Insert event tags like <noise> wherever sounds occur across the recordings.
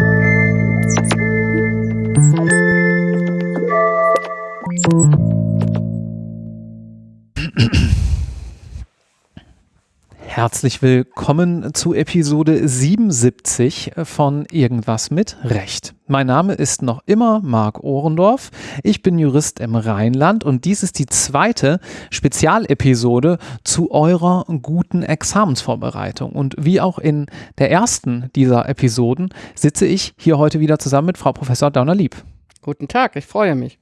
podcast. Herzlich willkommen zu Episode 77 von Irgendwas mit Recht. Mein Name ist noch immer Marc Ohrendorf. Ich bin Jurist im Rheinland und dies ist die zweite Spezialepisode zu eurer guten Examensvorbereitung. Und wie auch in der ersten dieser Episoden sitze ich hier heute wieder zusammen mit Frau Professor Dauner-Lieb. Guten Tag, ich freue mich.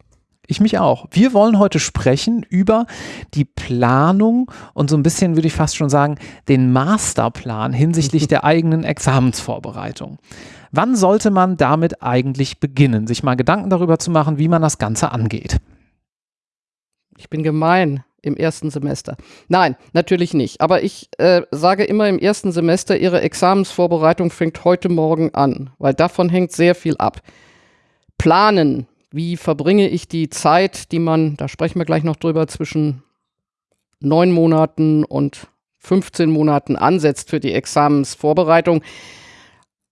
Ich mich auch. Wir wollen heute sprechen über die Planung und so ein bisschen, würde ich fast schon sagen, den Masterplan hinsichtlich <laughs> der eigenen Examensvorbereitung. Wann sollte man damit eigentlich beginnen, sich mal Gedanken darüber zu machen, wie man das Ganze angeht? Ich bin gemein im ersten Semester. Nein, natürlich nicht. Aber ich äh, sage immer im ersten Semester, Ihre Examensvorbereitung fängt heute Morgen an, weil davon hängt sehr viel ab. Planen wie verbringe ich die Zeit, die man, da sprechen wir gleich noch drüber, zwischen neun Monaten und 15 Monaten ansetzt für die Examensvorbereitung.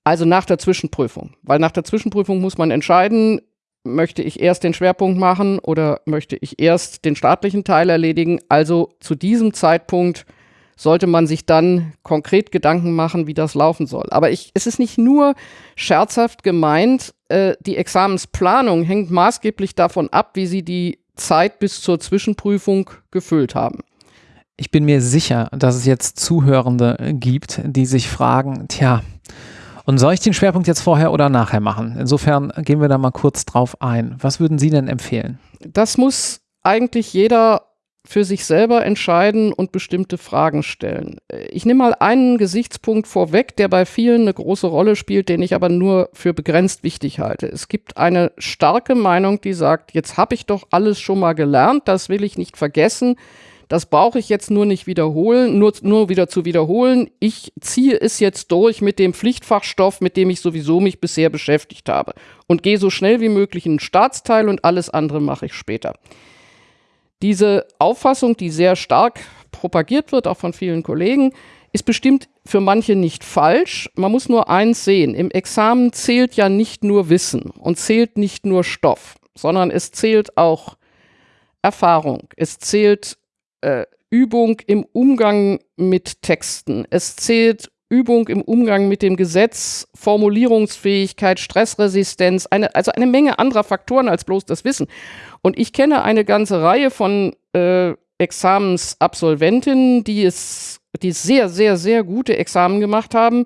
Also nach der Zwischenprüfung. Weil nach der Zwischenprüfung muss man entscheiden, möchte ich erst den Schwerpunkt machen oder möchte ich erst den staatlichen Teil erledigen. Also zu diesem Zeitpunkt sollte man sich dann konkret Gedanken machen, wie das laufen soll. Aber ich, es ist nicht nur scherzhaft gemeint, äh, die Examensplanung hängt maßgeblich davon ab, wie Sie die Zeit bis zur Zwischenprüfung gefüllt haben. Ich bin mir sicher, dass es jetzt Zuhörende gibt, die sich fragen, tja, und soll ich den Schwerpunkt jetzt vorher oder nachher machen? Insofern gehen wir da mal kurz drauf ein. Was würden Sie denn empfehlen? Das muss eigentlich jeder für sich selber entscheiden und bestimmte Fragen stellen. Ich nehme mal einen Gesichtspunkt vorweg, der bei vielen eine große Rolle spielt, den ich aber nur für begrenzt wichtig halte. Es gibt eine starke Meinung, die sagt, jetzt habe ich doch alles schon mal gelernt, das will ich nicht vergessen. Das brauche ich jetzt nur nicht wiederholen, nur, nur wieder zu wiederholen. Ich ziehe es jetzt durch mit dem Pflichtfachstoff, mit dem ich sowieso mich bisher beschäftigt habe und gehe so schnell wie möglich in den Staatsteil und alles andere mache ich später. Diese Auffassung, die sehr stark propagiert wird, auch von vielen Kollegen, ist bestimmt für manche nicht falsch. Man muss nur eins sehen. Im Examen zählt ja nicht nur Wissen und zählt nicht nur Stoff, sondern es zählt auch Erfahrung. Es zählt äh, Übung im Umgang mit Texten. Es zählt Übung im Umgang mit dem Gesetz, Formulierungsfähigkeit, Stressresistenz, eine, also eine Menge anderer Faktoren als bloß das Wissen. Und ich kenne eine ganze Reihe von äh, Examensabsolventinnen, die es, die sehr, sehr, sehr gute Examen gemacht haben,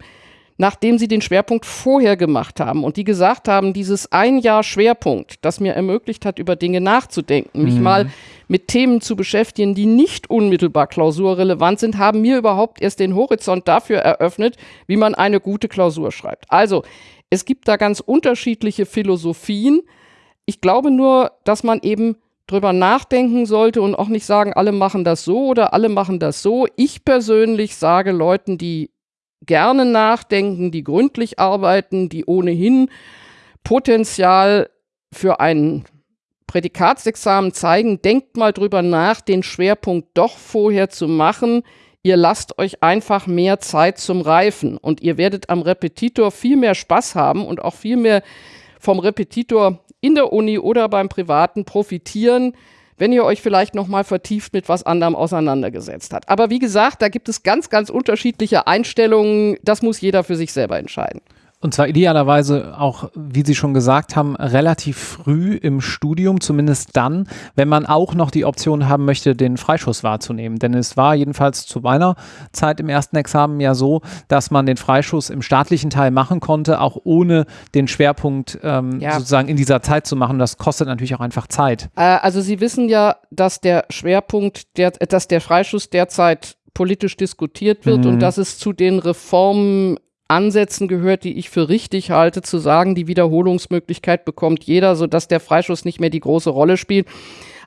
nachdem sie den Schwerpunkt vorher gemacht haben und die gesagt haben, dieses ein Jahr Schwerpunkt, das mir ermöglicht hat, über Dinge nachzudenken, mich mhm. mal mit Themen zu beschäftigen, die nicht unmittelbar klausurrelevant sind, haben mir überhaupt erst den Horizont dafür eröffnet, wie man eine gute Klausur schreibt. Also, es gibt da ganz unterschiedliche Philosophien. Ich glaube nur, dass man eben drüber nachdenken sollte und auch nicht sagen, alle machen das so oder alle machen das so. Ich persönlich sage Leuten, die gerne nachdenken, die gründlich arbeiten, die ohnehin Potenzial für ein Prädikatsexamen zeigen, denkt mal drüber nach, den Schwerpunkt doch vorher zu machen. Ihr lasst euch einfach mehr Zeit zum Reifen. Und ihr werdet am Repetitor viel mehr Spaß haben und auch viel mehr vom Repetitor in der Uni oder beim Privaten profitieren, wenn ihr euch vielleicht noch mal vertieft mit was anderem auseinandergesetzt habt. Aber wie gesagt, da gibt es ganz, ganz unterschiedliche Einstellungen. Das muss jeder für sich selber entscheiden. Und zwar idealerweise auch, wie Sie schon gesagt haben, relativ früh im Studium, zumindest dann, wenn man auch noch die Option haben möchte, den Freischuss wahrzunehmen. Denn es war jedenfalls zu meiner Zeit im ersten Examen ja so, dass man den Freischuss im staatlichen Teil machen konnte, auch ohne den Schwerpunkt ähm, ja. sozusagen in dieser Zeit zu machen. Das kostet natürlich auch einfach Zeit. Äh, also Sie wissen ja, dass der Schwerpunkt, der, dass der Freischuss derzeit politisch diskutiert wird mhm. und dass es zu den Reformen Ansätzen gehört, die ich für richtig halte, zu sagen, die Wiederholungsmöglichkeit bekommt jeder, sodass der Freischuss nicht mehr die große Rolle spielt.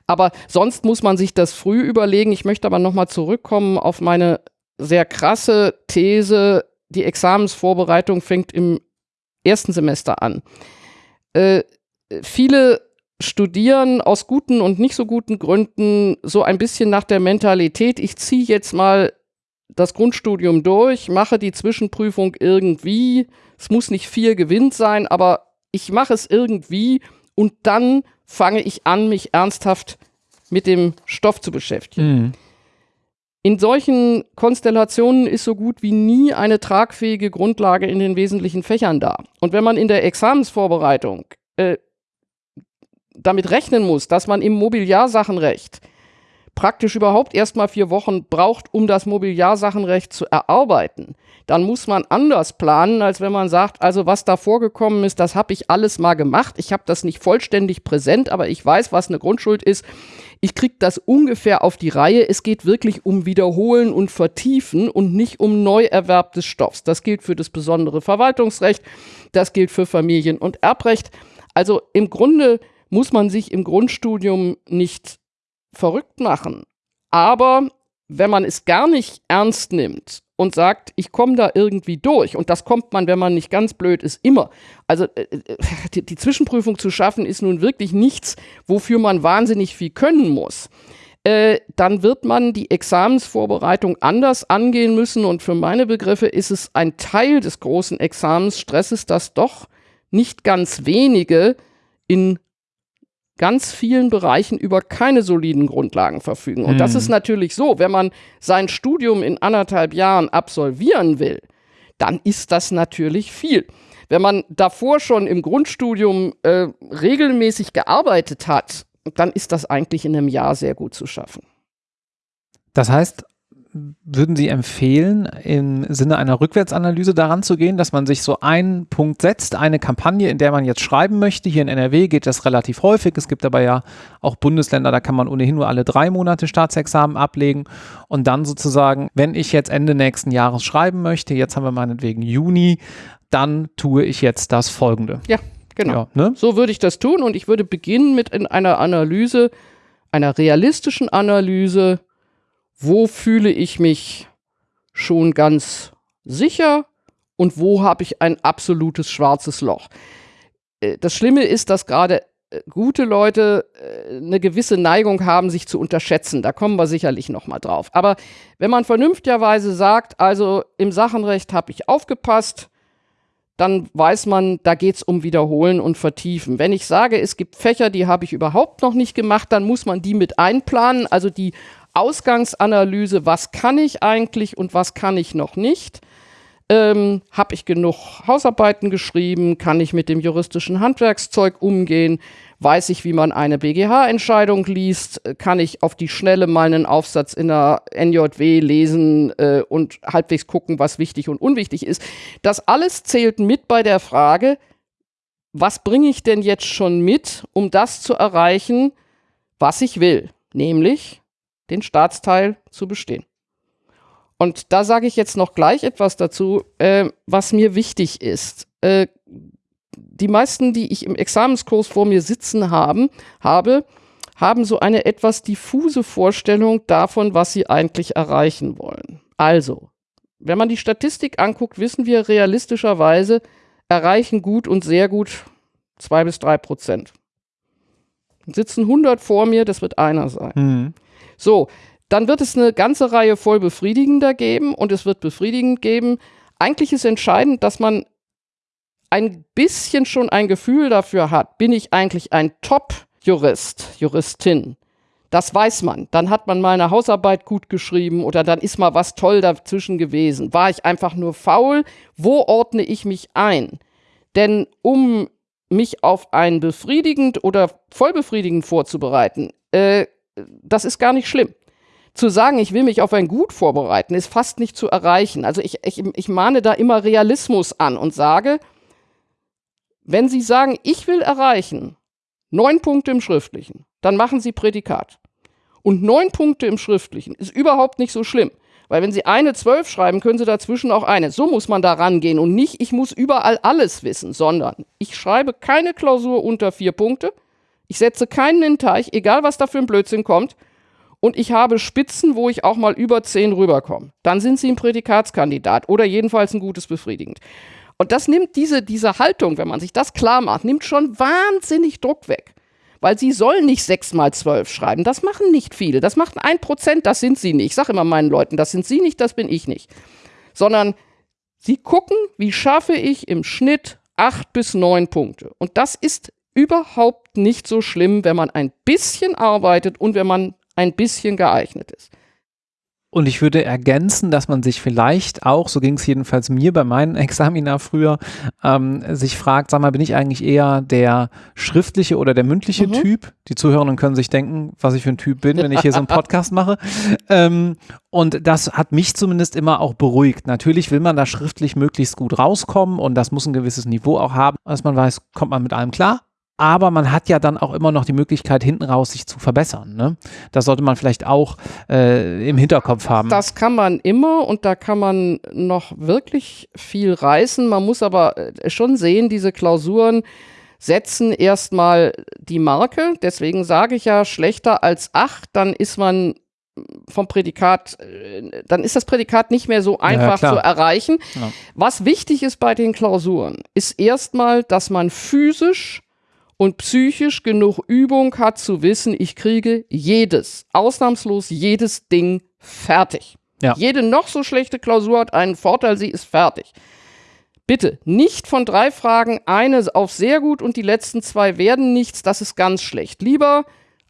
Aber sonst muss man sich das früh überlegen. Ich möchte aber nochmal zurückkommen auf meine sehr krasse These, die Examensvorbereitung fängt im ersten Semester an. Äh, viele studieren aus guten und nicht so guten Gründen so ein bisschen nach der Mentalität, ich ziehe jetzt mal das Grundstudium durch, mache die Zwischenprüfung irgendwie. Es muss nicht viel Gewinn sein, aber ich mache es irgendwie und dann fange ich an, mich ernsthaft mit dem Stoff zu beschäftigen. Mhm. In solchen Konstellationen ist so gut wie nie eine tragfähige Grundlage in den wesentlichen Fächern da. Und wenn man in der Examensvorbereitung äh, damit rechnen muss, dass man im Mobiliarsachenrecht praktisch überhaupt erstmal vier Wochen braucht, um das Mobiliarsachenrecht zu erarbeiten, dann muss man anders planen, als wenn man sagt, also was da vorgekommen ist, das habe ich alles mal gemacht. Ich habe das nicht vollständig präsent, aber ich weiß, was eine Grundschuld ist. Ich kriege das ungefähr auf die Reihe. Es geht wirklich um Wiederholen und Vertiefen und nicht um Neuerwerb des Stoffs. Das gilt für das besondere Verwaltungsrecht, das gilt für Familien- und Erbrecht. Also im Grunde muss man sich im Grundstudium nicht verrückt machen. Aber wenn man es gar nicht ernst nimmt und sagt, ich komme da irgendwie durch, und das kommt man, wenn man nicht ganz blöd ist, immer. Also äh, äh, die, die Zwischenprüfung zu schaffen, ist nun wirklich nichts, wofür man wahnsinnig viel können muss. Äh, dann wird man die Examensvorbereitung anders angehen müssen. Und für meine Begriffe ist es ein Teil des großen Examensstresses, dass doch nicht ganz wenige in ganz vielen Bereichen über keine soliden Grundlagen verfügen. Und mhm. das ist natürlich so, wenn man sein Studium in anderthalb Jahren absolvieren will, dann ist das natürlich viel. Wenn man davor schon im Grundstudium äh, regelmäßig gearbeitet hat, dann ist das eigentlich in einem Jahr sehr gut zu schaffen. Das heißt, würden Sie empfehlen, im Sinne einer Rückwärtsanalyse daran zu gehen, dass man sich so einen Punkt setzt, eine Kampagne, in der man jetzt schreiben möchte? Hier in NRW geht das relativ häufig. Es gibt aber ja auch Bundesländer, da kann man ohnehin nur alle drei Monate Staatsexamen ablegen. Und dann sozusagen, wenn ich jetzt Ende nächsten Jahres schreiben möchte, jetzt haben wir meinetwegen Juni, dann tue ich jetzt das Folgende. Ja, genau. Ja, ne? So würde ich das tun und ich würde beginnen mit einer Analyse, einer realistischen Analyse wo fühle ich mich schon ganz sicher und wo habe ich ein absolutes schwarzes Loch. Äh, das Schlimme ist, dass gerade äh, gute Leute äh, eine gewisse Neigung haben, sich zu unterschätzen. Da kommen wir sicherlich noch mal drauf. Aber wenn man vernünftigerweise sagt, also im Sachenrecht habe ich aufgepasst, dann weiß man, da geht es um Wiederholen und Vertiefen. Wenn ich sage, es gibt Fächer, die habe ich überhaupt noch nicht gemacht, dann muss man die mit einplanen, also die Ausgangsanalyse, was kann ich eigentlich und was kann ich noch nicht. Ähm, Habe ich genug Hausarbeiten geschrieben? Kann ich mit dem juristischen Handwerkszeug umgehen? Weiß ich, wie man eine BGH-Entscheidung liest? Kann ich auf die Schnelle mal einen Aufsatz in der NJW lesen äh, und halbwegs gucken, was wichtig und unwichtig ist? Das alles zählt mit bei der Frage, was bringe ich denn jetzt schon mit, um das zu erreichen, was ich will? Nämlich den Staatsteil zu bestehen. Und da sage ich jetzt noch gleich etwas dazu, äh, was mir wichtig ist. Äh, die meisten, die ich im Examenskurs vor mir sitzen haben, habe, haben so eine etwas diffuse Vorstellung davon, was sie eigentlich erreichen wollen. Also, wenn man die Statistik anguckt, wissen wir realistischerweise, erreichen gut und sehr gut zwei bis drei Prozent. Sitzen 100 vor mir, das wird einer sein. Mhm. So, dann wird es eine ganze Reihe voll befriedigender geben und es wird befriedigend geben. Eigentlich ist entscheidend, dass man ein bisschen schon ein Gefühl dafür hat, bin ich eigentlich ein Top-Jurist, Juristin. Das weiß man. Dann hat man mal eine Hausarbeit gut geschrieben oder dann ist mal was toll dazwischen gewesen. War ich einfach nur faul? Wo ordne ich mich ein? Denn um mich auf ein befriedigend oder vollbefriedigend vorzubereiten, äh, das ist gar nicht schlimm. Zu sagen, ich will mich auf ein Gut vorbereiten, ist fast nicht zu erreichen. Also ich, ich, ich mahne da immer Realismus an und sage, wenn Sie sagen, ich will erreichen neun Punkte im Schriftlichen, dann machen Sie Prädikat. Und neun Punkte im Schriftlichen ist überhaupt nicht so schlimm. Weil wenn Sie eine zwölf schreiben, können Sie dazwischen auch eine. So muss man da rangehen und nicht, ich muss überall alles wissen, sondern ich schreibe keine Klausur unter vier Punkte, ich setze keinen in den Teich, egal was da für ein Blödsinn kommt. Und ich habe Spitzen, wo ich auch mal über 10 rüberkomme. Dann sind Sie ein Prädikatskandidat oder jedenfalls ein gutes befriedigend. Und das nimmt diese, diese Haltung, wenn man sich das klar macht, nimmt schon wahnsinnig Druck weg. Weil sie sollen nicht 6 mal 12 schreiben. Das machen nicht viele. Das macht ein Prozent, das sind sie nicht. Ich sage immer meinen Leuten, das sind sie nicht, das bin ich nicht. Sondern sie gucken, wie schaffe ich im Schnitt acht bis neun Punkte. Und das ist überhaupt nicht so schlimm, wenn man ein bisschen arbeitet und wenn man ein bisschen geeignet ist. Und ich würde ergänzen, dass man sich vielleicht auch, so ging es jedenfalls mir bei meinen <laughs> Examina früher, ähm, sich fragt, sag mal, bin ich eigentlich eher der schriftliche oder der mündliche mhm. Typ? Die Zuhörenden können sich denken, was ich für ein Typ bin, wenn ich hier so einen <laughs> Podcast mache. Ähm, und das hat mich zumindest immer auch beruhigt. Natürlich will man da schriftlich möglichst gut rauskommen und das muss ein gewisses Niveau auch haben, dass man weiß, kommt man mit allem klar aber man hat ja dann auch immer noch die Möglichkeit, hinten raus sich zu verbessern. Ne? Das sollte man vielleicht auch äh, im Hinterkopf haben. Das kann man immer und da kann man noch wirklich viel reißen. Man muss aber äh, schon sehen, diese Klausuren setzen erstmal die Marke. Deswegen sage ich ja, schlechter als acht, dann ist man vom Prädikat, äh, dann ist das Prädikat nicht mehr so einfach ja, zu erreichen. Ja. Was wichtig ist bei den Klausuren, ist erstmal, dass man physisch und psychisch genug Übung hat zu wissen, ich kriege jedes, ausnahmslos jedes Ding fertig. Ja. Jede noch so schlechte Klausur hat einen Vorteil, sie ist fertig. Bitte nicht von drei Fragen eine auf sehr gut und die letzten zwei werden nichts, das ist ganz schlecht. Lieber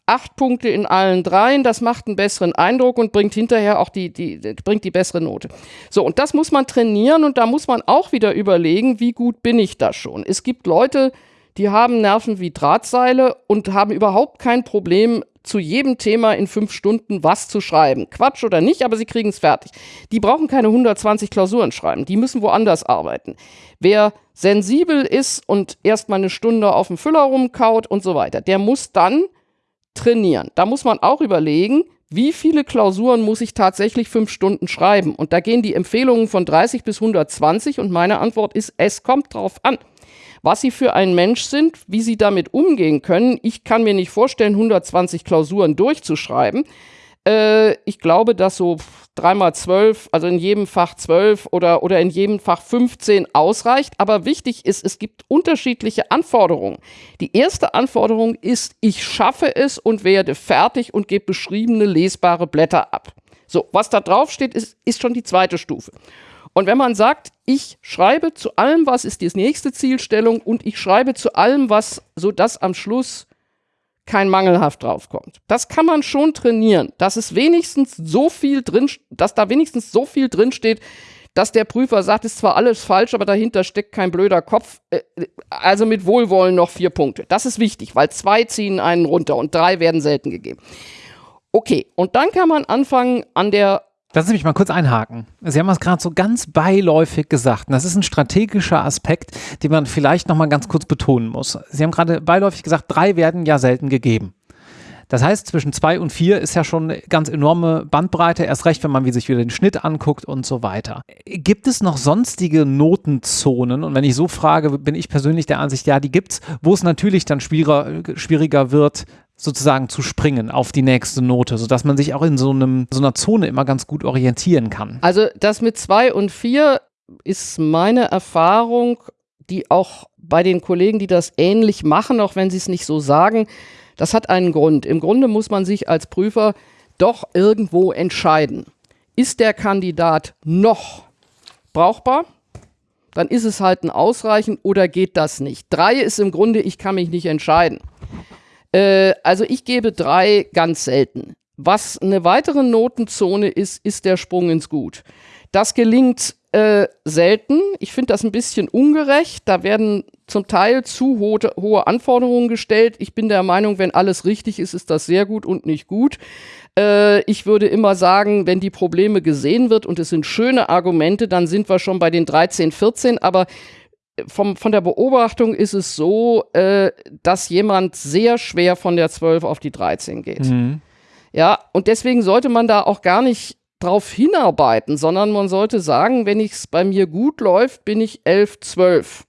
acht Punkte in allen dreien, das macht einen besseren Eindruck und bringt hinterher auch die, die, bringt die bessere Note. So, und das muss man trainieren und da muss man auch wieder überlegen, wie gut bin ich da schon. Es gibt Leute, die haben Nerven wie Drahtseile und haben überhaupt kein Problem, zu jedem Thema in fünf Stunden was zu schreiben. Quatsch oder nicht, aber sie kriegen es fertig. Die brauchen keine 120 Klausuren schreiben, die müssen woanders arbeiten. Wer sensibel ist und erstmal eine Stunde auf dem Füller rumkaut und so weiter, der muss dann trainieren. Da muss man auch überlegen, wie viele Klausuren muss ich tatsächlich fünf Stunden schreiben? Und da gehen die Empfehlungen von 30 bis 120 und meine Antwort ist, es kommt drauf an was sie für ein Mensch sind, wie sie damit umgehen können. Ich kann mir nicht vorstellen, 120 Klausuren durchzuschreiben. Äh, ich glaube, dass so dreimal zwölf, also in jedem Fach zwölf oder, oder in jedem Fach 15 ausreicht. Aber wichtig ist, es gibt unterschiedliche Anforderungen. Die erste Anforderung ist, ich schaffe es und werde fertig und gebe beschriebene lesbare Blätter ab. So, was da drauf steht, ist, ist schon die zweite Stufe. Und wenn man sagt, ich schreibe zu allem, was ist die nächste Zielstellung und ich schreibe zu allem, was, sodass am Schluss kein mangelhaft draufkommt. Das kann man schon trainieren, dass es wenigstens so viel drin, dass da wenigstens so viel drin steht, dass der Prüfer sagt, ist zwar alles falsch, aber dahinter steckt kein blöder Kopf. Äh, also mit Wohlwollen noch vier Punkte. Das ist wichtig, weil zwei ziehen einen runter und drei werden selten gegeben. Okay, und dann kann man anfangen, an der Lassen Sie mich mal kurz einhaken. Sie haben es gerade so ganz beiläufig gesagt. Und das ist ein strategischer Aspekt, den man vielleicht nochmal ganz kurz betonen muss. Sie haben gerade beiläufig gesagt, drei werden ja selten gegeben. Das heißt, zwischen zwei und vier ist ja schon eine ganz enorme Bandbreite, erst recht, wenn man wie sich wieder den Schnitt anguckt und so weiter. Gibt es noch sonstige Notenzonen? Und wenn ich so frage, bin ich persönlich der Ansicht, ja, die gibt es, wo es natürlich dann schwieriger, schwieriger wird, sozusagen zu springen auf die nächste Note, sodass man sich auch in so, einem, so einer Zone immer ganz gut orientieren kann. Also das mit zwei und vier ist meine Erfahrung, die auch bei den Kollegen, die das ähnlich machen, auch wenn sie es nicht so sagen, das hat einen Grund. Im Grunde muss man sich als Prüfer doch irgendwo entscheiden. Ist der Kandidat noch brauchbar? Dann ist es halt ein Ausreichen oder geht das nicht? Drei ist im Grunde, ich kann mich nicht entscheiden. Äh, also ich gebe drei ganz selten. Was eine weitere Notenzone ist, ist der Sprung ins Gut. Das gelingt äh, selten. Ich finde das ein bisschen ungerecht. Da werden zum Teil zu ho hohe Anforderungen gestellt. Ich bin der Meinung, wenn alles richtig ist, ist das sehr gut und nicht gut. Äh, ich würde immer sagen, wenn die Probleme gesehen wird und es sind schöne Argumente, dann sind wir schon bei den 13, 14. Aber vom, von der Beobachtung ist es so, äh, dass jemand sehr schwer von der 12 auf die 13 geht. Mhm. Ja, und deswegen sollte man da auch gar nicht drauf hinarbeiten, sondern man sollte sagen, wenn es bei mir gut läuft, bin ich 11, 12.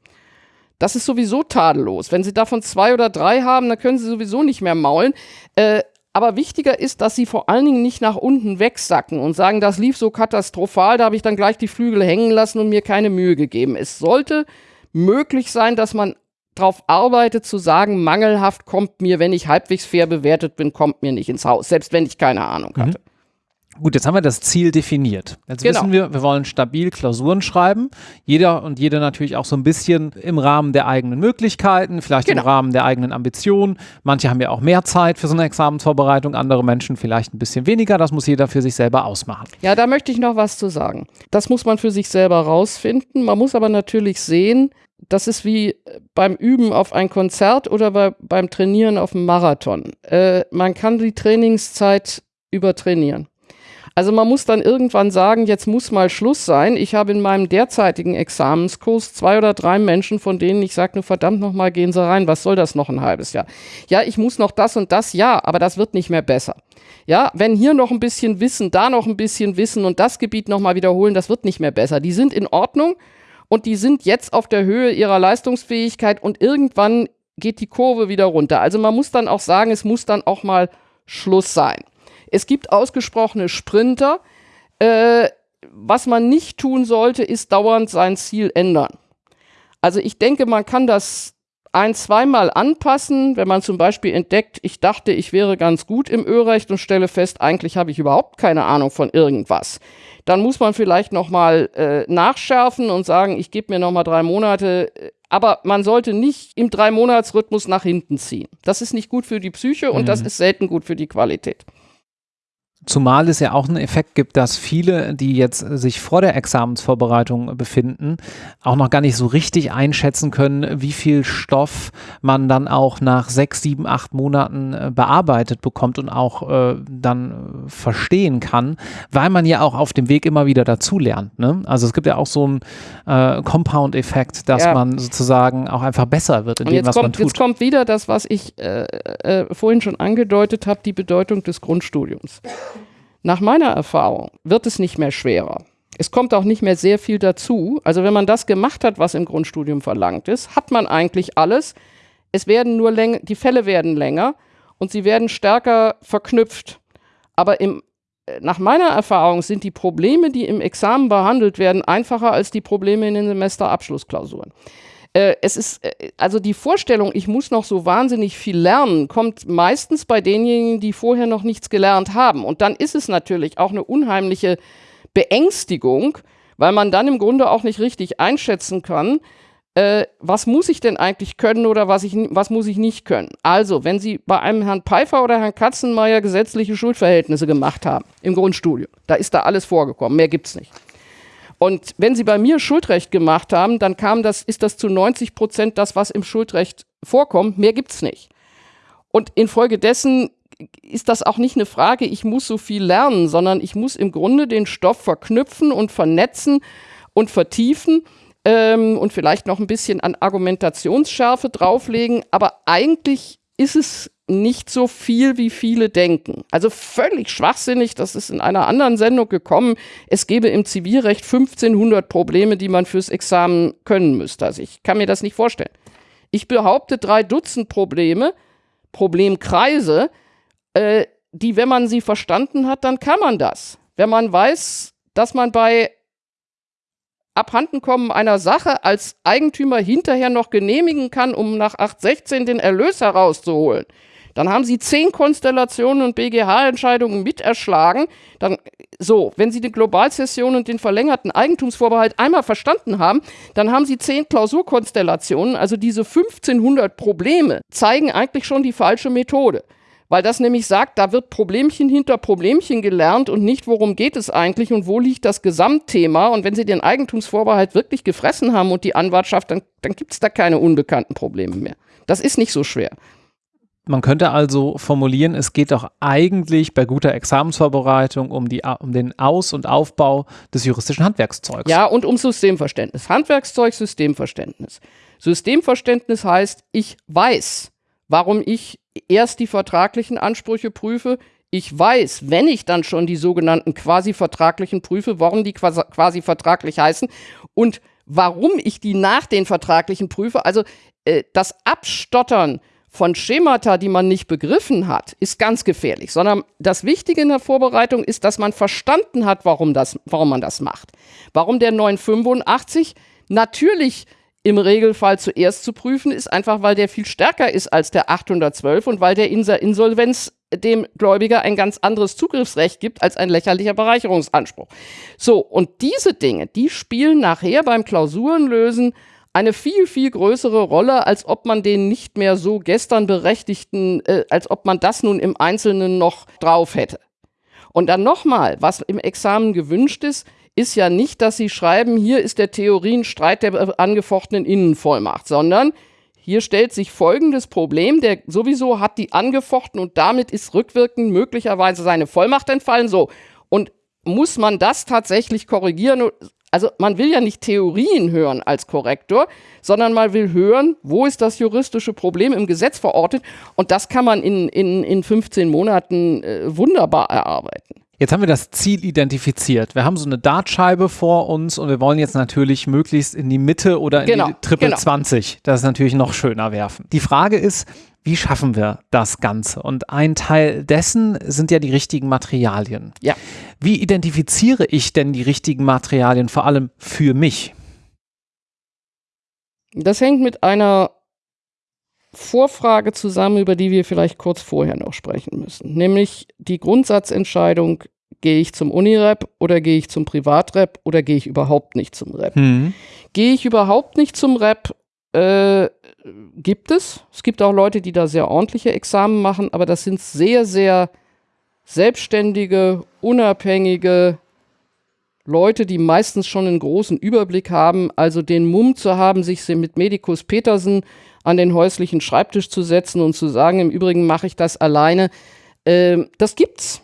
Das ist sowieso tadellos. Wenn Sie davon zwei oder drei haben, dann können Sie sowieso nicht mehr maulen. Äh, aber wichtiger ist, dass sie vor allen Dingen nicht nach unten wegsacken und sagen, das lief so katastrophal, da habe ich dann gleich die Flügel hängen lassen und mir keine Mühe gegeben. Es sollte möglich sein, dass man darauf arbeite zu sagen, mangelhaft kommt mir, wenn ich halbwegs fair bewertet bin, kommt mir nicht ins Haus, selbst wenn ich keine Ahnung mhm. Gut, jetzt haben wir das Ziel definiert. Jetzt genau. wissen wir, wir wollen stabil Klausuren schreiben. Jeder und jede natürlich auch so ein bisschen im Rahmen der eigenen Möglichkeiten, vielleicht genau. im Rahmen der eigenen Ambitionen. Manche haben ja auch mehr Zeit für so eine Examensvorbereitung, andere Menschen vielleicht ein bisschen weniger. Das muss jeder für sich selber ausmachen. Ja, da möchte ich noch was zu sagen. Das muss man für sich selber rausfinden. Man muss aber natürlich sehen, das ist wie beim Üben auf ein Konzert oder bei, beim Trainieren auf einem Marathon. Äh, man kann die Trainingszeit übertrainieren. Also man muss dann irgendwann sagen, jetzt muss mal Schluss sein. Ich habe in meinem derzeitigen Examenskurs zwei oder drei Menschen, von denen ich sage, nur verdammt nochmal, gehen Sie rein, was soll das noch ein halbes Jahr? Ja, ich muss noch das und das, ja, aber das wird nicht mehr besser. Ja, wenn hier noch ein bisschen Wissen, da noch ein bisschen Wissen und das Gebiet nochmal wiederholen, das wird nicht mehr besser. Die sind in Ordnung und die sind jetzt auf der Höhe ihrer Leistungsfähigkeit und irgendwann geht die Kurve wieder runter. Also man muss dann auch sagen, es muss dann auch mal Schluss sein. Es gibt ausgesprochene Sprinter. Äh, was man nicht tun sollte, ist dauernd sein Ziel ändern. Also ich denke, man kann das ein, zweimal anpassen, wenn man zum Beispiel entdeckt, ich dachte, ich wäre ganz gut im Ölrecht und stelle fest, eigentlich habe ich überhaupt keine Ahnung von irgendwas. Dann muss man vielleicht nochmal äh, nachschärfen und sagen, ich gebe mir nochmal drei Monate. Aber man sollte nicht im Drei-Monats-Rhythmus nach hinten ziehen. Das ist nicht gut für die Psyche und mhm. das ist selten gut für die Qualität. Zumal es ja auch einen Effekt gibt, dass viele, die jetzt sich vor der Examensvorbereitung befinden, auch noch gar nicht so richtig einschätzen können, wie viel Stoff man dann auch nach sechs, sieben, acht Monaten äh, bearbeitet bekommt und auch äh, dann verstehen kann, weil man ja auch auf dem Weg immer wieder dazulernt. Ne? Also es gibt ja auch so einen äh, Compound-Effekt, dass ja. man sozusagen auch einfach besser wird in und dem, was kommt, man tut. Jetzt kommt wieder das, was ich äh, äh vorhin schon angedeutet habe, die Bedeutung des Grundstudiums. Nach meiner Erfahrung wird es nicht mehr schwerer. Es kommt auch nicht mehr sehr viel dazu. Also wenn man das gemacht hat, was im Grundstudium verlangt ist, hat man eigentlich alles. Es werden nur länger, die Fälle werden länger und sie werden stärker verknüpft. Aber im, äh, nach meiner Erfahrung sind die Probleme, die im Examen behandelt werden, einfacher als die Probleme in den Semesterabschlussklausuren. Äh, es ist, äh, also die Vorstellung, ich muss noch so wahnsinnig viel lernen, kommt meistens bei denjenigen, die vorher noch nichts gelernt haben. Und dann ist es natürlich auch eine unheimliche Beängstigung, weil man dann im Grunde auch nicht richtig einschätzen kann, äh, was muss ich denn eigentlich können oder was, ich, was muss ich nicht können. Also, wenn Sie bei einem Herrn Pfeiffer oder Herrn Katzenmeier gesetzliche Schuldverhältnisse gemacht haben im Grundstudium, da ist da alles vorgekommen, mehr gibt es nicht. Und wenn Sie bei mir Schuldrecht gemacht haben, dann kam das, ist das zu 90 Prozent das, was im Schuldrecht vorkommt. Mehr gibt es nicht. Und infolgedessen ist das auch nicht eine Frage, ich muss so viel lernen, sondern ich muss im Grunde den Stoff verknüpfen und vernetzen und vertiefen ähm, und vielleicht noch ein bisschen an Argumentationsschärfe drauflegen. Aber eigentlich ist es nicht so viel, wie viele denken. Also völlig schwachsinnig, das ist in einer anderen Sendung gekommen. Es gäbe im Zivilrecht 1500 Probleme, die man fürs Examen können müsste. Also ich kann mir das nicht vorstellen. Ich behaupte drei Dutzend Probleme, Problemkreise, äh, die, wenn man sie verstanden hat, dann kann man das. Wenn man weiß, dass man bei Abhandenkommen einer Sache als Eigentümer hinterher noch genehmigen kann, um nach 816 den Erlös herauszuholen, dann haben Sie zehn Konstellationen und BGH-Entscheidungen miterschlagen. Dann, so, wenn Sie die Globalzession und den verlängerten Eigentumsvorbehalt einmal verstanden haben, dann haben Sie zehn Klausurkonstellationen. Also diese 1500 Probleme zeigen eigentlich schon die falsche Methode weil das nämlich sagt, da wird Problemchen hinter Problemchen gelernt und nicht, worum geht es eigentlich und wo liegt das Gesamtthema. Und wenn Sie den Eigentumsvorbehalt wirklich gefressen haben und die Anwartschaft, dann, dann gibt es da keine unbekannten Probleme mehr. Das ist nicht so schwer. Man könnte also formulieren, es geht doch eigentlich bei guter Examensvorbereitung um, die, um den Aus- und Aufbau des juristischen Handwerkszeugs. Ja, und um Systemverständnis. Handwerkszeug, Systemverständnis. Systemverständnis heißt, ich weiß, warum ich erst die vertraglichen Ansprüche prüfe. Ich weiß, wenn ich dann schon die sogenannten quasi vertraglichen prüfe, warum die quasi vertraglich heißen und warum ich die nach den vertraglichen prüfe. Also äh, das Abstottern von Schemata, die man nicht begriffen hat, ist ganz gefährlich, sondern das Wichtige in der Vorbereitung ist, dass man verstanden hat, warum, das, warum man das macht. Warum der 985 natürlich im Regelfall zuerst zu prüfen ist, einfach weil der viel stärker ist als der 812 und weil der Insolvenz dem Gläubiger ein ganz anderes Zugriffsrecht gibt als ein lächerlicher Bereicherungsanspruch. So, und diese Dinge, die spielen nachher beim Klausurenlösen eine viel, viel größere Rolle, als ob man den nicht mehr so gestern berechtigten, äh, als ob man das nun im Einzelnen noch drauf hätte. Und dann nochmal, was im Examen gewünscht ist, ist ja nicht, dass Sie schreiben, hier ist der Theorienstreit der angefochtenen Innenvollmacht, sondern hier stellt sich folgendes Problem, der sowieso hat die angefochten und damit ist rückwirkend möglicherweise seine Vollmacht entfallen. So. Und muss man das tatsächlich korrigieren? Also man will ja nicht Theorien hören als Korrektor, sondern man will hören, wo ist das juristische Problem im Gesetz verortet. Und das kann man in, in, in 15 Monaten äh, wunderbar erarbeiten. Jetzt haben wir das Ziel identifiziert. Wir haben so eine Dartscheibe vor uns und wir wollen jetzt natürlich möglichst in die Mitte oder in genau, die Triple genau. 20. Das ist natürlich noch schöner werfen. Die Frage ist, wie schaffen wir das Ganze? Und ein Teil dessen sind ja die richtigen Materialien. Ja. Wie identifiziere ich denn die richtigen Materialien, vor allem für mich? Das hängt mit einer Vorfrage zusammen, über die wir vielleicht kurz vorher noch sprechen müssen. Nämlich die Grundsatzentscheidung, gehe ich zum Unirep oder gehe ich zum Privatrep oder gehe ich überhaupt nicht zum Rep? Mhm. Gehe ich überhaupt nicht zum Rep, äh, gibt es. Es gibt auch Leute, die da sehr ordentliche Examen machen, aber das sind sehr, sehr selbstständige, unabhängige Leute, die meistens schon einen großen Überblick haben, also den Mumm zu haben, sich mit Medikus Petersen an den häuslichen Schreibtisch zu setzen und zu sagen, im Übrigen mache ich das alleine. Äh, das gibt's.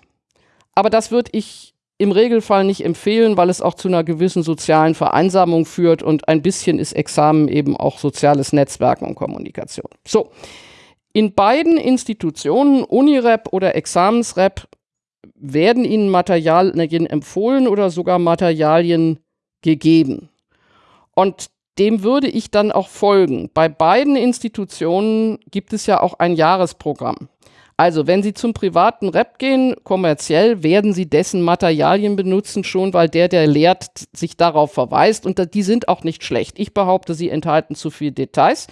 Aber das würde ich im Regelfall nicht empfehlen, weil es auch zu einer gewissen sozialen Vereinsamung führt und ein bisschen ist Examen eben auch soziales Netzwerken und Kommunikation. So, in beiden Institutionen, Unirep oder Examensrep, werden Ihnen Materialien empfohlen oder sogar Materialien gegeben. Und dem würde ich dann auch folgen. Bei beiden Institutionen gibt es ja auch ein Jahresprogramm. Also, wenn Sie zum privaten Rep gehen, kommerziell, werden Sie dessen Materialien benutzen, schon weil der, der lehrt, sich darauf verweist. Und die sind auch nicht schlecht. Ich behaupte, sie enthalten zu viele Details,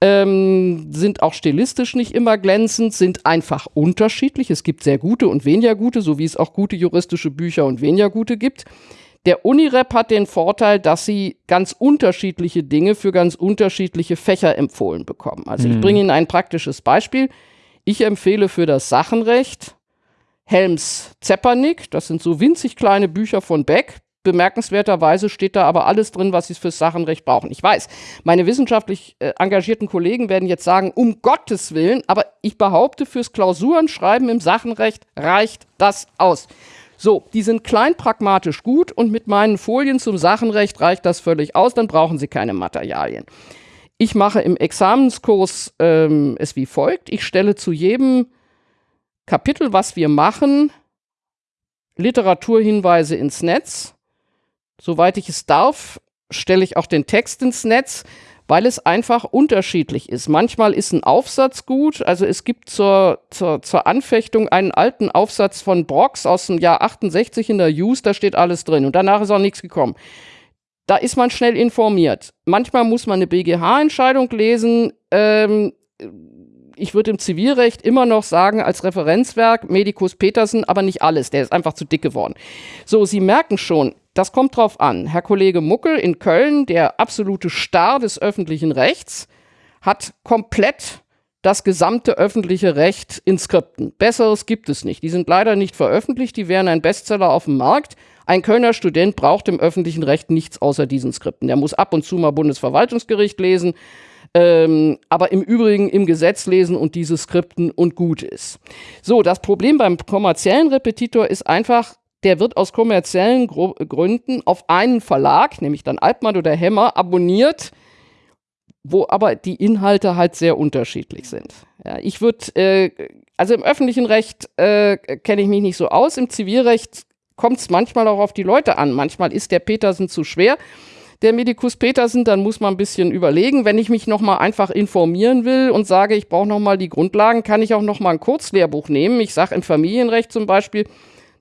ähm, sind auch stilistisch nicht immer glänzend, sind einfach unterschiedlich. Es gibt sehr gute und weniger gute, so wie es auch gute juristische Bücher und weniger gute gibt. Der Unirep hat den Vorteil, dass sie ganz unterschiedliche Dinge für ganz unterschiedliche Fächer empfohlen bekommen. Also mhm. ich bringe Ihnen ein praktisches Beispiel. Ich empfehle für das Sachenrecht Helms Zepernick. Das sind so winzig kleine Bücher von Beck. Bemerkenswerterweise steht da aber alles drin, was Sie fürs Sachenrecht brauchen. Ich weiß, meine wissenschaftlich äh, engagierten Kollegen werden jetzt sagen, um Gottes Willen, aber ich behaupte, fürs Klausurenschreiben im Sachenrecht reicht das aus. So, die sind klein pragmatisch gut und mit meinen Folien zum Sachenrecht reicht das völlig aus, dann brauchen Sie keine Materialien. Ich mache im Examenskurs ähm, es wie folgt. Ich stelle zu jedem Kapitel, was wir machen, Literaturhinweise ins Netz. Soweit ich es darf, stelle ich auch den Text ins Netz, weil es einfach unterschiedlich ist. Manchmal ist ein Aufsatz gut. Also es gibt zur, zur, zur Anfechtung einen alten Aufsatz von Brox aus dem Jahr 68 in der Use, da steht alles drin. Und danach ist auch nichts gekommen da ist man schnell informiert. Manchmal muss man eine BGH-Entscheidung lesen. Ähm, ich würde im Zivilrecht immer noch sagen, als Referenzwerk Medicus Petersen, aber nicht alles. Der ist einfach zu dick geworden. So, Sie merken schon, das kommt drauf an. Herr Kollege Muckel in Köln, der absolute Star des öffentlichen Rechts, hat komplett das gesamte öffentliche Recht in Skripten. Besseres gibt es nicht. Die sind leider nicht veröffentlicht, die wären ein Bestseller auf dem Markt. Ein Kölner Student braucht im öffentlichen Recht nichts außer diesen Skripten. Der muss ab und zu mal Bundesverwaltungsgericht lesen, ähm, aber im Übrigen im Gesetz lesen und diese Skripten und gut ist. So, das Problem beim kommerziellen Repetitor ist einfach, der wird aus kommerziellen Gro Gründen auf einen Verlag, nämlich dann Altmann oder Hemmer, abonniert wo aber die Inhalte halt sehr unterschiedlich sind. Ja, ich würde, äh, also im öffentlichen Recht äh, kenne ich mich nicht so aus, im Zivilrecht kommt es manchmal auch auf die Leute an. Manchmal ist der Petersen zu schwer, der Medikus Petersen, dann muss man ein bisschen überlegen. Wenn ich mich nochmal einfach informieren will und sage, ich brauche nochmal die Grundlagen, kann ich auch nochmal ein Kurzlehrbuch nehmen. Ich sage im Familienrecht zum Beispiel,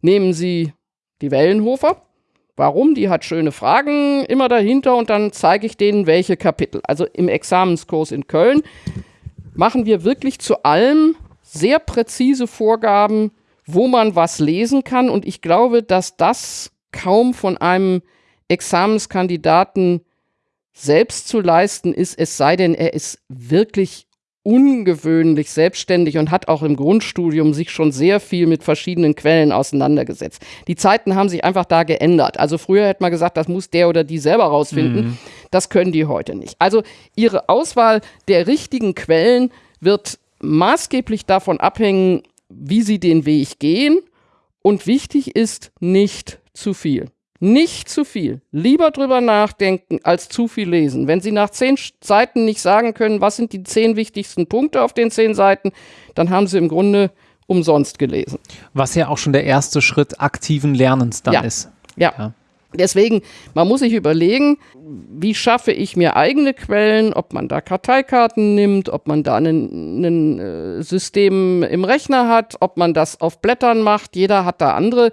nehmen Sie die Wellenhofer Warum? Die hat schöne Fragen immer dahinter und dann zeige ich denen, welche Kapitel. Also im Examenskurs in Köln machen wir wirklich zu allem sehr präzise Vorgaben, wo man was lesen kann. Und ich glaube, dass das kaum von einem Examenskandidaten selbst zu leisten ist, es sei denn, er ist wirklich ungewöhnlich selbstständig und hat auch im Grundstudium sich schon sehr viel mit verschiedenen Quellen auseinandergesetzt. Die Zeiten haben sich einfach da geändert. Also früher hätte man gesagt, das muss der oder die selber rausfinden. Mhm. Das können die heute nicht. Also ihre Auswahl der richtigen Quellen wird maßgeblich davon abhängen, wie sie den Weg gehen. Und wichtig ist nicht zu viel. Nicht zu viel. Lieber drüber nachdenken als zu viel lesen. Wenn Sie nach zehn Seiten nicht sagen können, was sind die zehn wichtigsten Punkte auf den zehn Seiten, dann haben Sie im Grunde umsonst gelesen. Was ja auch schon der erste Schritt aktiven Lernens dann ja. ist. Ja. ja. Deswegen, man muss sich überlegen, wie schaffe ich mir eigene Quellen, ob man da Karteikarten nimmt, ob man da ein äh, System im Rechner hat, ob man das auf Blättern macht. Jeder hat da andere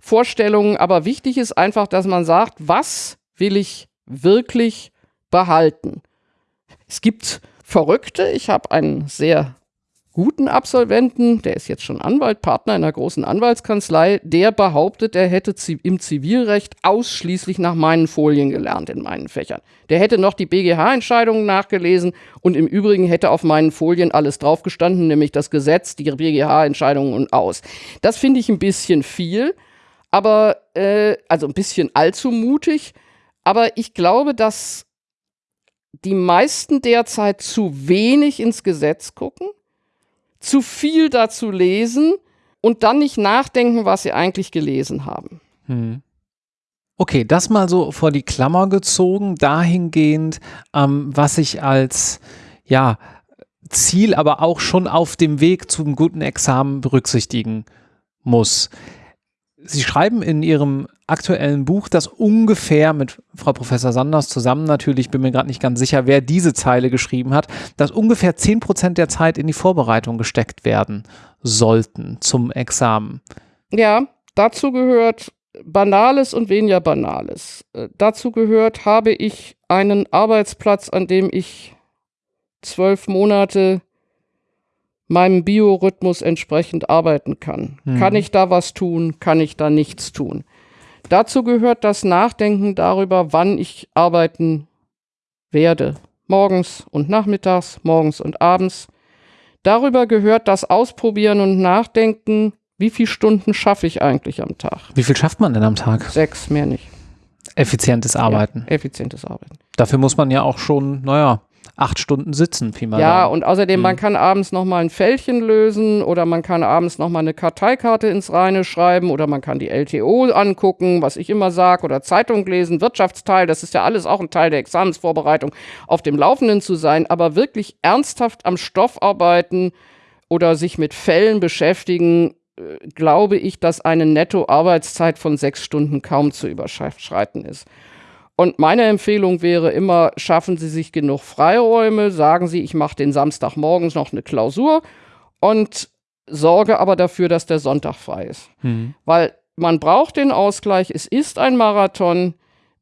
Vorstellungen, aber wichtig ist einfach, dass man sagt, was will ich wirklich behalten? Es gibt Verrückte. Ich habe einen sehr guten Absolventen, der ist jetzt schon Anwalt, Partner in einer großen Anwaltskanzlei, der behauptet, er hätte im Zivilrecht ausschließlich nach meinen Folien gelernt in meinen Fächern. Der hätte noch die BGH-Entscheidungen nachgelesen und im Übrigen hätte auf meinen Folien alles draufgestanden, nämlich das Gesetz, die BGH-Entscheidungen und aus. Das finde ich ein bisschen viel, aber äh, also ein bisschen allzu mutig. Aber ich glaube, dass die meisten derzeit zu wenig ins Gesetz gucken zu viel dazu lesen und dann nicht nachdenken, was sie eigentlich gelesen haben. Hm. Okay, das mal so vor die Klammer gezogen, dahingehend, ähm, was ich als, ja, Ziel, aber auch schon auf dem Weg zum guten Examen berücksichtigen muss. Sie schreiben in Ihrem aktuellen Buch, das ungefähr mit Frau Professor Sanders zusammen natürlich, bin mir gerade nicht ganz sicher, wer diese Zeile geschrieben hat, dass ungefähr 10 Prozent der Zeit in die Vorbereitung gesteckt werden sollten zum Examen. Ja, dazu gehört Banales und weniger Banales. Äh, dazu gehört, habe ich einen Arbeitsplatz, an dem ich zwölf Monate meinem Biorhythmus entsprechend arbeiten kann. Mhm. Kann ich da was tun? Kann ich da nichts tun? Dazu gehört das Nachdenken darüber, wann ich arbeiten werde. Morgens und nachmittags, morgens und abends. Darüber gehört das Ausprobieren und Nachdenken, wie viele Stunden schaffe ich eigentlich am Tag. Wie viel schafft man denn am Tag? Sechs, mehr nicht. Effizientes Arbeiten. Ja, effizientes Arbeiten. Dafür muss man ja auch schon, naja, acht Stunden sitzen. Pi mal ja, und außerdem, mhm. man kann abends nochmal ein Fältchen lösen oder man kann abends nochmal eine Karteikarte ins Reine schreiben oder man kann die LTO angucken, was ich immer sage, oder Zeitung lesen, Wirtschaftsteil, das ist ja alles auch ein Teil der Examensvorbereitung, auf dem Laufenden zu sein, aber wirklich ernsthaft am Stoff arbeiten oder sich mit Fällen beschäftigen, äh, glaube ich, dass eine Netto-Arbeitszeit von sechs Stunden kaum zu überschreiten ist. Und meine Empfehlung wäre immer, schaffen Sie sich genug Freiräume, sagen Sie, ich mache den Samstagmorgens noch eine Klausur und sorge aber dafür, dass der Sonntag frei ist. Mhm. Weil man braucht den Ausgleich, es ist ein Marathon,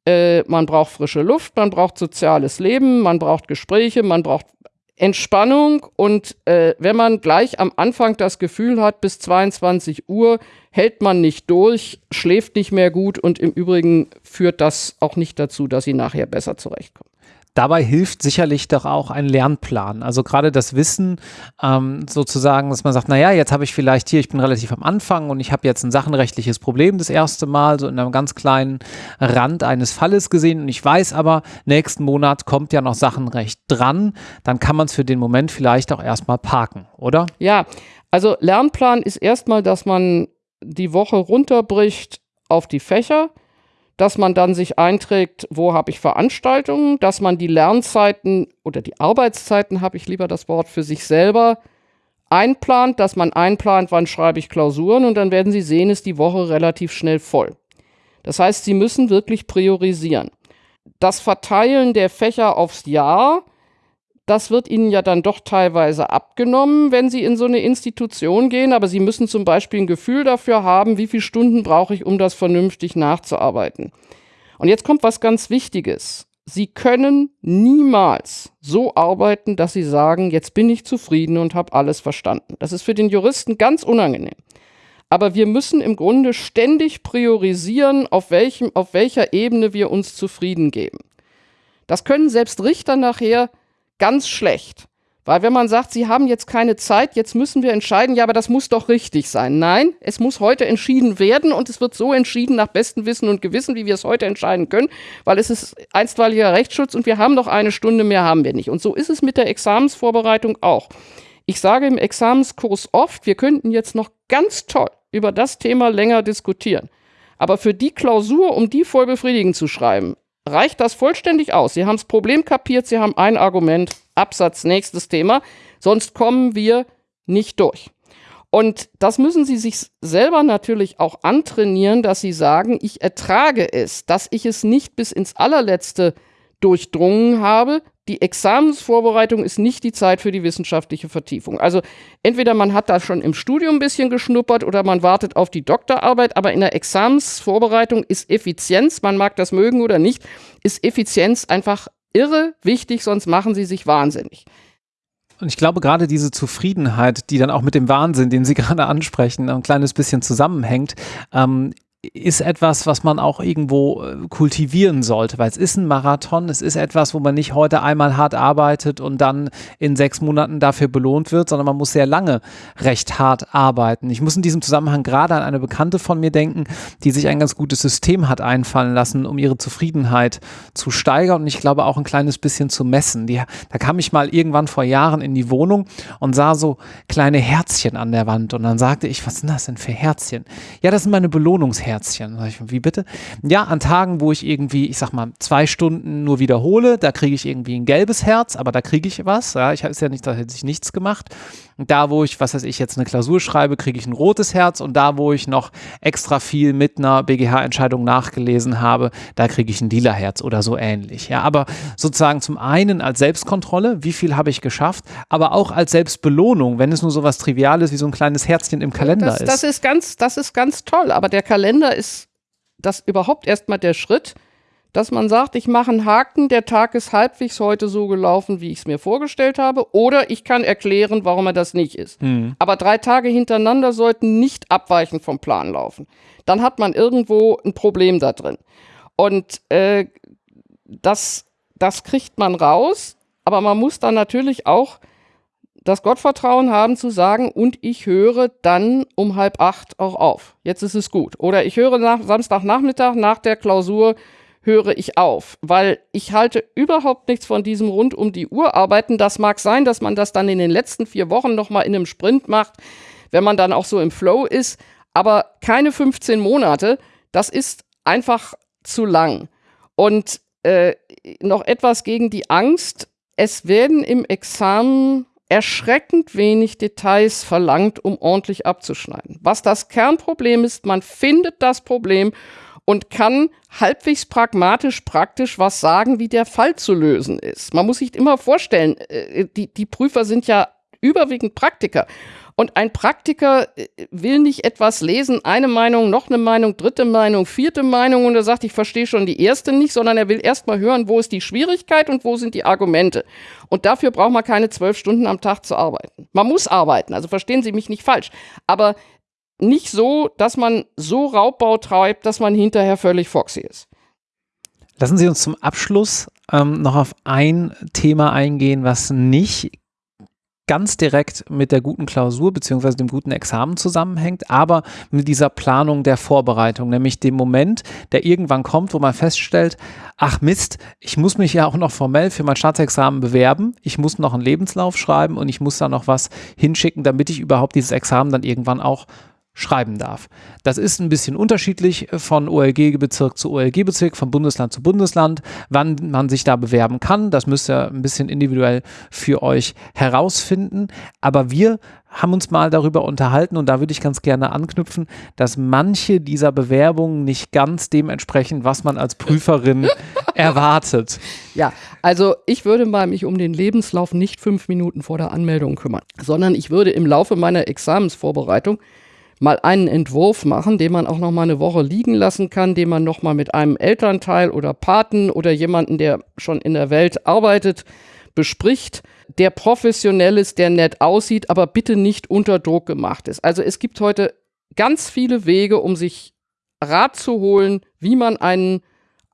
äh, man braucht frische Luft, man braucht soziales Leben, man braucht Gespräche, man braucht Entspannung und äh, wenn man gleich am Anfang das Gefühl hat, bis 22 Uhr hält man nicht durch, schläft nicht mehr gut und im Übrigen führt das auch nicht dazu, dass sie nachher besser zurechtkommen. Dabei hilft sicherlich doch auch ein Lernplan. Also gerade das Wissen ähm, sozusagen, dass man sagt, naja, jetzt habe ich vielleicht hier, ich bin relativ am Anfang und ich habe jetzt ein sachenrechtliches Problem das erste Mal, so in einem ganz kleinen Rand eines Falles gesehen und ich weiß aber, nächsten Monat kommt ja noch Sachenrecht dran, dann kann man es für den Moment vielleicht auch erstmal parken, oder? Ja, also Lernplan ist erstmal, dass man die Woche runterbricht auf die Fächer dass man dann sich einträgt, wo habe ich Veranstaltungen, dass man die Lernzeiten oder die Arbeitszeiten, habe ich lieber das Wort für sich selber, einplant, dass man einplant, wann schreibe ich Klausuren und dann werden Sie sehen, ist die Woche relativ schnell voll. Das heißt, Sie müssen wirklich priorisieren. Das Verteilen der Fächer aufs Jahr das wird ihnen ja dann doch teilweise abgenommen, wenn sie in so eine Institution gehen, aber sie müssen zum Beispiel ein Gefühl dafür haben, wie viele Stunden brauche ich, um das vernünftig nachzuarbeiten. Und jetzt kommt was ganz Wichtiges. Sie können niemals so arbeiten, dass Sie sagen, jetzt bin ich zufrieden und habe alles verstanden. Das ist für den Juristen ganz unangenehm. Aber wir müssen im Grunde ständig priorisieren, auf, welchem, auf welcher Ebene wir uns zufrieden geben. Das können selbst Richter nachher ganz schlecht. Weil wenn man sagt, sie haben jetzt keine Zeit, jetzt müssen wir entscheiden, ja, aber das muss doch richtig sein. Nein, es muss heute entschieden werden und es wird so entschieden nach bestem Wissen und Gewissen, wie wir es heute entscheiden können, weil es ist einstweiliger Rechtsschutz und wir haben doch eine Stunde mehr, haben wir nicht. Und so ist es mit der Examensvorbereitung auch. Ich sage im Examenskurs oft, wir könnten jetzt noch ganz toll über das Thema länger diskutieren. Aber für die Klausur, um die voll befriedigend zu schreiben, reicht das vollständig aus. Sie haben das Problem kapiert, Sie haben ein Argument, Absatz, nächstes Thema, sonst kommen wir nicht durch. Und das müssen Sie sich selber natürlich auch antrainieren, dass Sie sagen, ich ertrage es, dass ich es nicht bis ins allerletzte durchdrungen habe, die Examensvorbereitung ist nicht die Zeit für die wissenschaftliche Vertiefung. Also entweder man hat da schon im Studium ein bisschen geschnuppert oder man wartet auf die Doktorarbeit, aber in der Examensvorbereitung ist Effizienz, man mag das mögen oder nicht, ist Effizienz einfach irre wichtig, sonst machen sie sich wahnsinnig. Und ich glaube, gerade diese Zufriedenheit, die dann auch mit dem Wahnsinn, den Sie <laughs> gerade ansprechen, ein kleines bisschen zusammenhängt, ähm, ist etwas, was man auch irgendwo äh, kultivieren sollte, weil es ist ein Marathon, es ist etwas, wo man nicht heute einmal hart arbeitet und dann in sechs Monaten dafür belohnt wird, sondern man muss sehr lange recht hart arbeiten. Ich muss in diesem Zusammenhang gerade an eine Bekannte von mir denken, die sich ein ganz gutes System hat einfallen lassen, um ihre Zufriedenheit zu steigern und ich glaube auch ein kleines bisschen zu messen. Die, da kam ich mal irgendwann vor Jahren in die Wohnung und sah so kleine Herzchen an der Wand und dann sagte ich, was sind das denn für Herzchen? Ja, das sind meine Belohnungsherzchen. Herzchen. Wie bitte? Ja, an Tagen, wo ich irgendwie, ich sag mal, zwei Stunden nur wiederhole, da kriege ich irgendwie ein gelbes Herz, aber da kriege ich was. Ja, ich habe es ja nicht, da hätte ich nichts gemacht. Da, wo ich, was weiß ich, jetzt eine Klausur schreibe, kriege ich ein rotes Herz. Und da, wo ich noch extra viel mit einer BGH-Entscheidung nachgelesen habe, da kriege ich ein lila Herz oder so ähnlich. Ja, aber sozusagen zum einen als Selbstkontrolle, wie viel habe ich geschafft, aber auch als Selbstbelohnung, wenn es nur so was Triviales wie so ein kleines Herzchen im Kalender das, ist. Das ist ganz, das ist ganz toll. Aber der Kalender ist das überhaupt erstmal der Schritt, dass man sagt, ich mache einen Haken, der Tag ist halbwegs heute so gelaufen, wie ich es mir vorgestellt habe, oder ich kann erklären, warum er das nicht ist. Mhm. Aber drei Tage hintereinander sollten nicht abweichend vom Plan laufen. Dann hat man irgendwo ein Problem da drin. Und äh, das, das kriegt man raus, aber man muss dann natürlich auch das Gottvertrauen haben zu sagen, und ich höre dann um halb acht auch auf. Jetzt ist es gut. Oder ich höre nach, Samstagnachmittag nach der Klausur höre ich auf, weil ich halte überhaupt nichts von diesem rund um die Uhr arbeiten. Das mag sein, dass man das dann in den letzten vier Wochen nochmal in einem Sprint macht, wenn man dann auch so im Flow ist, aber keine 15 Monate, das ist einfach zu lang. Und äh, noch etwas gegen die Angst. Es werden im Examen erschreckend wenig Details verlangt, um ordentlich abzuschneiden. Was das Kernproblem ist, man findet das Problem und kann halbwegs pragmatisch praktisch was sagen, wie der Fall zu lösen ist. Man muss sich immer vorstellen, äh, die, die Prüfer sind ja überwiegend Praktiker. Und ein Praktiker äh, will nicht etwas lesen, eine Meinung, noch eine Meinung, dritte Meinung, vierte Meinung und er sagt, ich verstehe schon die erste nicht, sondern er will erst mal hören, wo ist die Schwierigkeit und wo sind die Argumente. Und dafür braucht man keine zwölf Stunden am Tag zu arbeiten. Man muss arbeiten, also verstehen Sie mich nicht falsch. Aber nicht so, dass man so Raubbau treibt, dass man hinterher völlig foxy ist. Lassen Sie uns zum Abschluss ähm, noch auf ein Thema eingehen, was nicht ganz direkt mit der guten Klausur beziehungsweise dem guten Examen zusammenhängt, aber mit dieser Planung der Vorbereitung, nämlich dem Moment, der irgendwann kommt, wo man feststellt, ach Mist, ich muss mich ja auch noch formell für mein Staatsexamen bewerben, ich muss noch einen Lebenslauf schreiben und ich muss da noch was hinschicken, damit ich überhaupt dieses Examen dann irgendwann auch schreiben darf. Das ist ein bisschen unterschiedlich von OLG-Bezirk zu OLG-Bezirk, von Bundesland zu Bundesland, wann man sich da bewerben kann. Das müsst ihr ein bisschen individuell für euch herausfinden. Aber wir haben uns mal darüber unterhalten und da würde ich ganz gerne anknüpfen, dass manche dieser Bewerbungen nicht ganz dementsprechend, was man als Prüferin <laughs> erwartet. Ja, also ich würde mal mich um den Lebenslauf nicht fünf Minuten vor der Anmeldung kümmern, sondern ich würde im Laufe meiner Examensvorbereitung mal einen Entwurf machen, den man auch noch mal eine Woche liegen lassen kann, den man noch mal mit einem Elternteil oder Paten oder jemanden, der schon in der Welt arbeitet, bespricht der professionell ist, der nett aussieht, aber bitte nicht unter Druck gemacht ist. Also es gibt heute ganz viele Wege, um sich Rat zu holen, wie man einen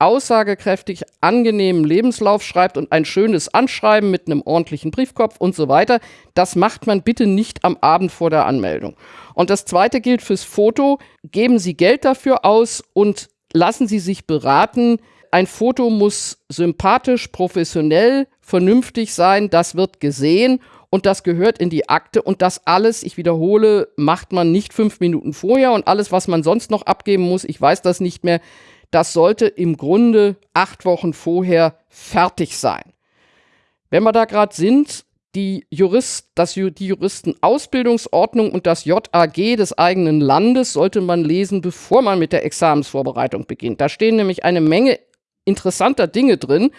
aussagekräftig angenehmen Lebenslauf schreibt und ein schönes Anschreiben mit einem ordentlichen Briefkopf und so weiter. Das macht man bitte nicht am Abend vor der Anmeldung. Und das zweite gilt fürs Foto. Geben Sie Geld dafür aus und lassen Sie sich beraten. Ein Foto muss sympathisch, professionell, vernünftig sein, das wird gesehen und das gehört in die Akte und das alles, ich wiederhole, macht man nicht fünf Minuten vorher und alles, was man sonst noch abgeben muss, ich weiß das nicht mehr, das sollte im Grunde acht Wochen vorher fertig sein. Wenn wir da gerade sind, die, Jurist, das, die Juristenausbildungsordnung und das JAG des eigenen Landes sollte man lesen, bevor man mit der Examensvorbereitung beginnt. Da stehen nämlich eine Menge interessanter Dinge drin,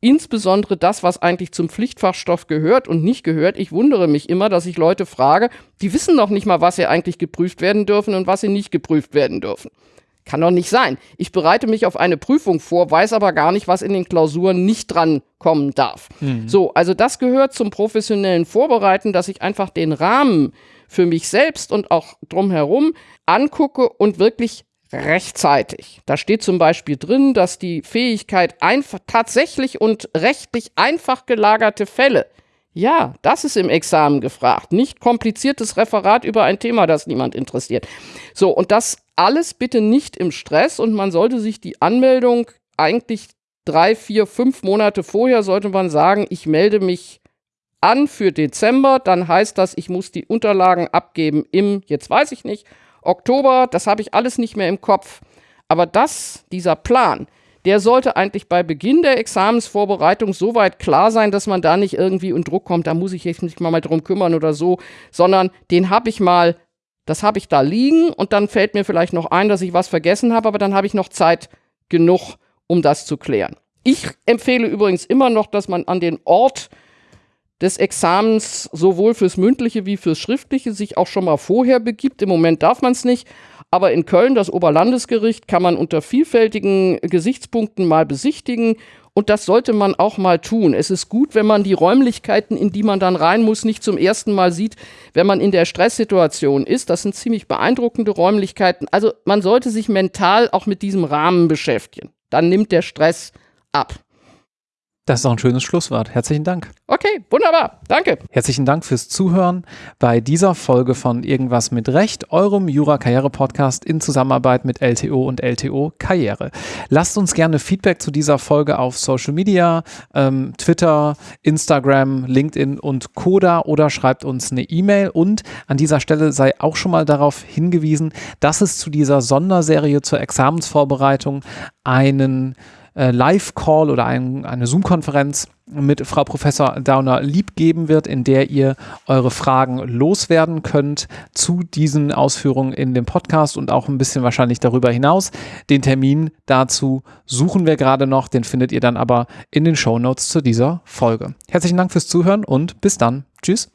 insbesondere das, was eigentlich zum Pflichtfachstoff gehört und nicht gehört. Ich wundere mich immer, dass ich Leute frage, die wissen noch nicht mal, was sie eigentlich geprüft werden dürfen und was sie nicht geprüft werden dürfen. Kann doch nicht sein. Ich bereite mich auf eine Prüfung vor, weiß aber gar nicht, was in den Klausuren nicht dran kommen darf. Mhm. So, also das gehört zum professionellen Vorbereiten, dass ich einfach den Rahmen für mich selbst und auch drumherum angucke und wirklich rechtzeitig. Da steht zum Beispiel drin, dass die Fähigkeit, tatsächlich und rechtlich einfach gelagerte Fälle, ja, das ist im Examen gefragt, nicht kompliziertes Referat über ein Thema, das niemand interessiert. So, und das alles bitte nicht im Stress und man sollte sich die Anmeldung eigentlich drei, vier, fünf Monate vorher sollte man sagen, ich melde mich an für Dezember, dann heißt das, ich muss die Unterlagen abgeben im, jetzt weiß ich nicht, Oktober, das habe ich alles nicht mehr im Kopf. Aber das, dieser Plan, der sollte eigentlich bei Beginn der Examensvorbereitung so weit klar sein, dass man da nicht irgendwie in Druck kommt, da muss ich jetzt mal drum kümmern oder so, sondern den habe ich mal, das habe ich da liegen und dann fällt mir vielleicht noch ein, dass ich was vergessen habe, aber dann habe ich noch Zeit genug, um das zu klären. Ich empfehle übrigens immer noch, dass man an den Ort des Examens sowohl fürs mündliche wie fürs schriftliche sich auch schon mal vorher begibt. Im Moment darf man es nicht, aber in Köln, das Oberlandesgericht, kann man unter vielfältigen Gesichtspunkten mal besichtigen und das sollte man auch mal tun. Es ist gut, wenn man die Räumlichkeiten, in die man dann rein muss, nicht zum ersten Mal sieht, wenn man in der Stresssituation ist. Das sind ziemlich beeindruckende Räumlichkeiten. Also man sollte sich mental auch mit diesem Rahmen beschäftigen. Dann nimmt der Stress ab. Das ist auch ein schönes Schlusswort. Herzlichen Dank. Okay, wunderbar. Danke. Herzlichen Dank fürs Zuhören bei dieser Folge von Irgendwas mit Recht, eurem Jura-Karriere-Podcast in Zusammenarbeit mit LTO und LTO Karriere. Lasst uns gerne Feedback zu dieser Folge auf Social Media, ähm, Twitter, Instagram, LinkedIn und Coda oder schreibt uns eine E-Mail. Und an dieser Stelle sei auch schon mal darauf hingewiesen, dass es zu dieser Sonderserie zur Examensvorbereitung einen äh, Live-Call oder ein, eine Zoom-Konferenz mit Frau Professor Dauner lieb geben wird, in der ihr eure Fragen loswerden könnt zu diesen Ausführungen in dem Podcast und auch ein bisschen wahrscheinlich darüber hinaus. Den Termin dazu suchen wir gerade noch, den findet ihr dann aber in den Show Notes zu dieser Folge. Herzlichen Dank fürs Zuhören und bis dann. Tschüss.